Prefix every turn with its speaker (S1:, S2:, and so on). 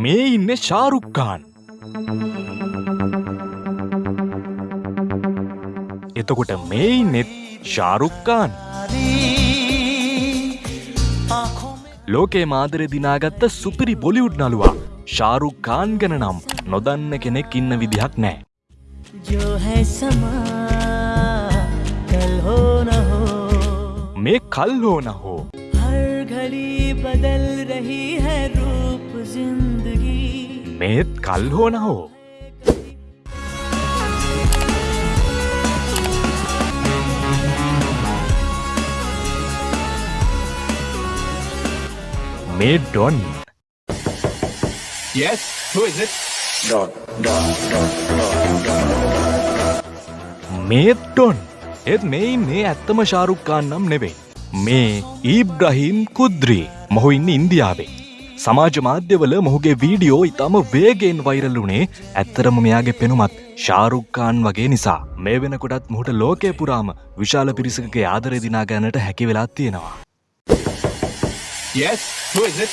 S1: මේ ඉන්න ශාරුක්කාන් එතකොට මේ ඉන්නෙත් ශාරුක්කාන් ලෝකේ මාදර දිනාගත්ත සුපිරි බොලිවුඩ් නළුවා ශාරුක්කාන් ගැන නම් නොදන්න කෙනෙක් ඉන්න විදිහක් නෑ.
S2: जो है में खल हो न हो हर घड़ी बदल रही है रूप ज़िंदगी
S1: में खल हो न हो made Don.
S3: Yes, who is it?
S1: Don, Don, Don, Don, Don. Made Don. එත් මේ මේ ඇත්තම ශාරුක්කාන් නම් නෙවෙයි. මේ ඊබ්‍රහීම් කුද්‍රී මොහු ඉන්න ඉන්දියාවේ. සමාජ මාධ්‍යවල මොහුගේ වීඩියෝ ඉතාම වේගෙන් වෛරල් වුණේ ඇත්තරම මෙයාගේ පෙනුමත් ශාරුක්කාන් වගේ නිසා. මේ වෙනකොටත් මොහුට ලෝකය පුරාම විශාල පිරිසකගේ ආදරය දිනා ගන්නට හැකි වෙලා තියෙනවා.
S3: Yes, who is it?